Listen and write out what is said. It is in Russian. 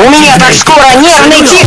У меня так скоро нервный тик!